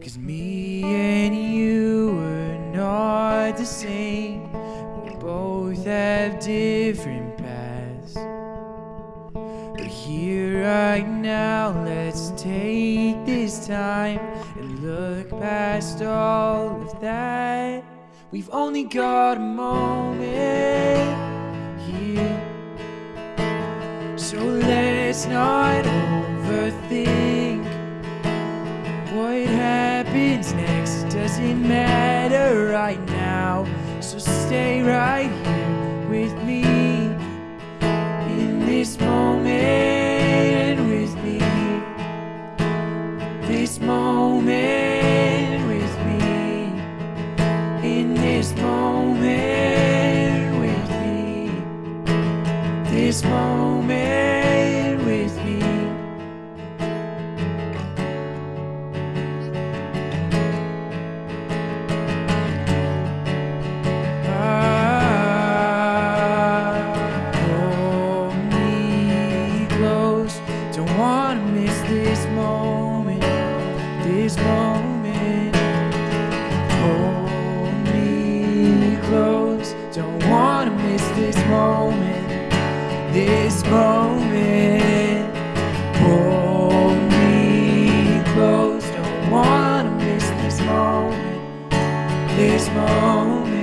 Cause me and you were not the same. We both have different paths. But here right now, let's take this time and look past all of that. We've only got a moment here. So let's not overthink what happens next. Doesn't matter right now. So stay right here with me in this moment with me. This moment with me. In this moment with me. This moment miss this moment, this moment. Hold me close, don't wanna miss this moment, this moment. Hold me close, don't wanna miss this moment, this moment.